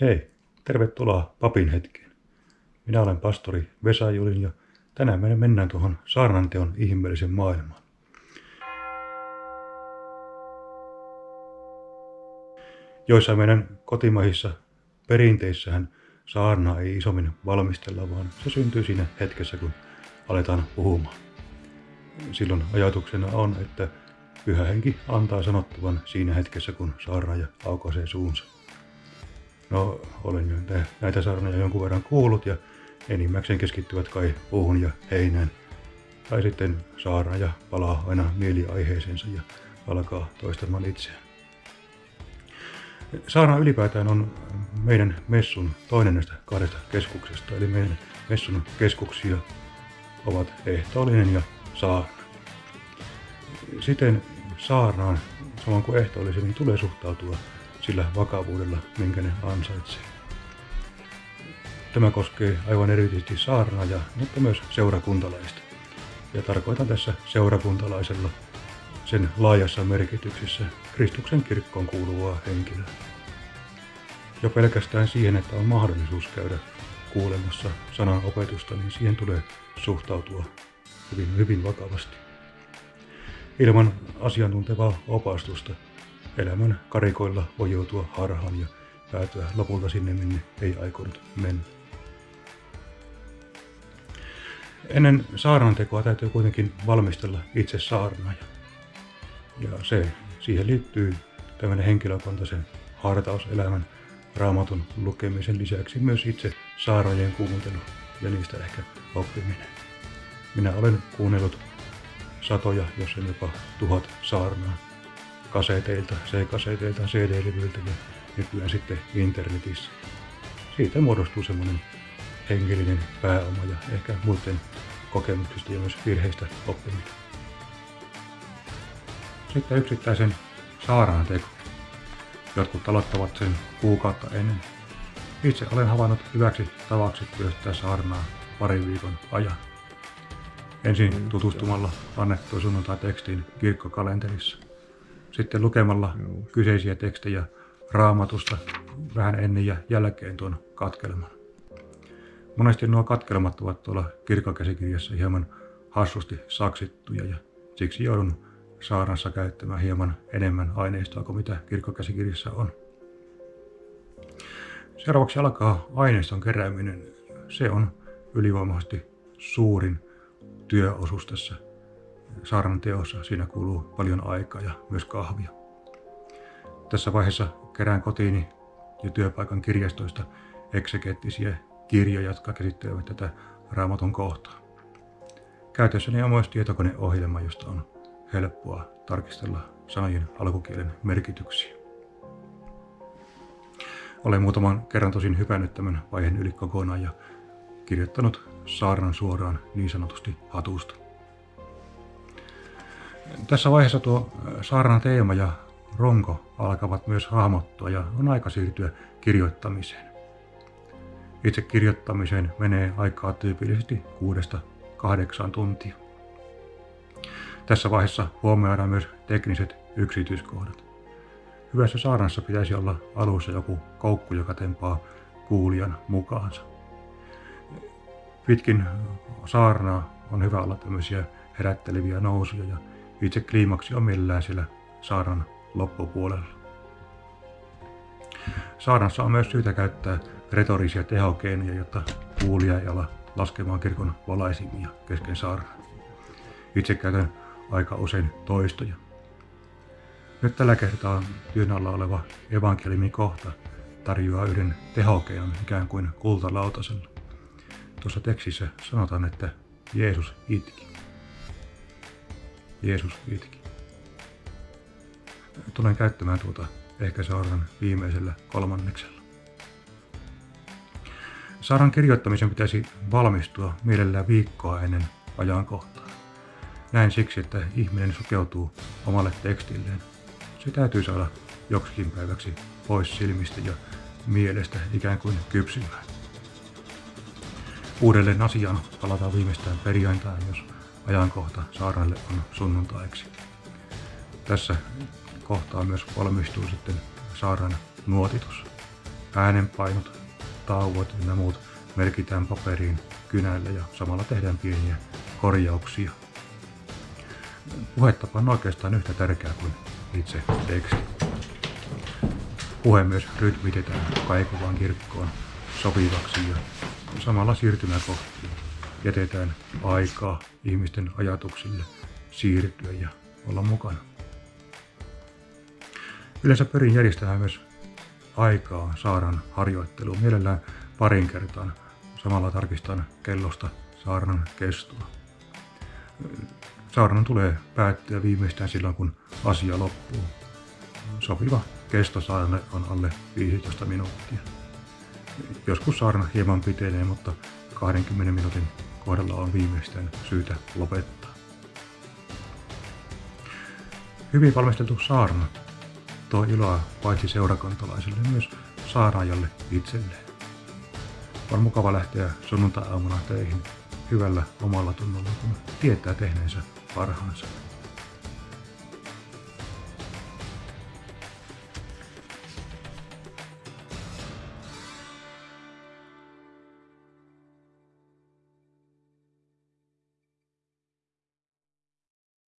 Hei, tervetuloa papin hetkeen. Minä olen pastori Vesa Julin ja tänään me mennään tuohon saarnanteon ihmeellisen maailmaan. Joissa meidän kotimaisissa perinteissähän saarnaa ei isommin valmistella, vaan se syntyy siinä hetkessä, kun aletaan puhumaan. Silloin ajatuksena on, että pyhä henki antaa sanottavan siinä hetkessä, kun saarnaaja aukaisee suunsa. No, olen näitä saarnoja jonkun verran kuullut ja enimmäkseen keskittyvät kai puuhun ja heinään. Tai sitten saarnaaja palaa aina mieliaiheeseensa ja alkaa toistamaan itseään. Saarna ylipäätään on meidän messun toinen näistä kahdesta keskuksesta, eli meidän messun keskuksia ovat ehtoollinen ja saarna. Siten saarnaan, samoin kuin ehtoollisen, niin tulee suhtautua sillä vakavuudella, minkä ne ansaitsee. Tämä koskee aivan erityisesti saarnaajaa, mutta myös seurakuntalaista. Ja tarkoitan tässä seurakuntalaisella sen laajassa merkityksessä Kristuksen kirkkoon kuuluvaa henkilöä. Jo pelkästään siihen, että on mahdollisuus käydä kuulemassa sanan opetusta, niin siihen tulee suhtautua hyvin, hyvin vakavasti. Ilman asiantuntevaa opastusta elämän karikoilla voi joutua harhaan ja päätyä lopulta sinne, minne ei aikonut mennä. Ennen saarnantekoa täytyy kuitenkin valmistella itse saarnaaja. Ja se, siihen liittyy tämmöinen henkilökohtaisen hartauselämän raamatun lukemisen lisäksi myös itse saarnojen kuuntelu ja niistä ehkä oppiminen. Minä olen kuunnellut satoja, jos en jopa tuhat saarnaa kaseteilta, C-kaseteilta, CD-levyiltä ja nykyään sitten internetissä. Siitä muodostuu semmoinen henkilöinen pääoma ja ehkä muiden kokemuksista ja myös virheistä oppiminen. Sitten yksittäisen saaraan teko. Jotkut aloittavat sen kuukautta ennen. Itse olen havainnut hyväksi tavaksi työstää saarnaa parin viikon ajan. Ensin tutustumalla annettuun sunnuntai-tekstiin kirkkokalenterissa. Sitten lukemalla kyseisiä tekstejä raamatusta vähän ennen ja jälkeen tuon katkelman. Monesti nuo katkelmat ovat tuolla kirkkokäsikirjassa hieman hassusti saksittuja ja siksi joudun saarnassa käyttämään hieman enemmän aineistoa kuin mitä kirkkokäsikirjassa on. Seuraavaksi alkaa aineiston kerääminen. Se on ylivoimaisesti suurin työosuus tässä saarnan teossa. Siinä kuluu paljon aikaa ja myös kahvia. Tässä vaiheessa kerään kotiini ja työpaikan kirjastoista eksegeettisiä kirjoja, jotka käsittelevät tätä raamatun kohtaa. Käytössäni on myös tietokoneohjelma, josta on helppoa tarkistella sanojen alkukielen merkityksiä. Olen muutaman kerran tosin hypännyt tämän vaiheen yli kokonaan ja kirjoittanut saarnan suoraan niin sanotusti hatusta. Tässä vaiheessa tuo saarnan teema ja ronko alkavat myös hahmottua ja on aika siirtyä kirjoittamiseen. Itse kirjoittamiseen menee aikaa tyypillisesti kuudesta kahdeksaan tuntia. Tässä vaiheessa huomioidaan myös tekniset yksityiskohdat. Hyvässä saarnassa pitäisi olla alussa joku koukku, joka tempaa kuulijan mukaansa. Pitkin saarnaa on hyvä olla tämmöisiä herätteleviä nousuja ja itse kliimaksi on millään siellä saarnan loppupuolella. Saarnassa on myös syytä käyttää retorisia tehokeinoja, jotta kuulija ei ala laskemaan kirkon valaisimia kesken saarnan. Itse käytän aika usein toistoja. Nyt tällä kertaa työn alla oleva evankeliumin kohta tarjoaa yhden tehokeinon ikään kuin kultalautasella. Tuossa tekstissä sanotaan, että Jeesus itki. Jeesus itki. Tulen käyttämään tuota ehkä saaran viimeisellä kolmanneksella. Saaran kirjoittamisen pitäisi valmistua mielellään viikkoa ennen ajankohtaa. Näin siksi, että ihminen sukeutuu omalle tekstilleen. Se täytyy saada joksikin päiväksi pois silmistä ja mielestä ikään kuin kypsymään. Uudelleen asiaan palataan viimeistään perjantaina, jos ajankohta saarnalle on sunnuntaiksi. Tässä kohtaa myös valmistuu sitten saaran nuotitus. äänenpainot, tauot ja muut merkitään paperiin kynällä ja samalla tehdään pieniä korjauksia. Puhetapa on oikeastaan yhtä tärkeä kuin itse teksti. Puhe myös rytmitetään kaikuvaan kirkkoon sopivaksi ja samalla siirtymäkohtiin jätetään aikaa ihmisten ajatuksille siirtyä ja olla mukana. Yleensä pyrin järjestämään myös aikaa saaran harjoitteluun mielellään parin kertaan. Samalla tarkistan kellosta saarnan kestoa. Saarnan tulee päättyä viimeistään silloin, kun asia loppuu. Sopiva kesto saarnalle on alle 15 minuuttia. Joskus saarna hieman pitenee, mutta 20 minuutin kohdalla on viimeistään syytä lopettaa. Hyvin valmisteltu saarna tuo iloa paitsi seurakuntalaisille myös saarnaajalle itselleen. On mukava lähteä sunnuntai-aamuna töihin hyvällä omalla tunnolla, kun tietää tehneensä parhaansa.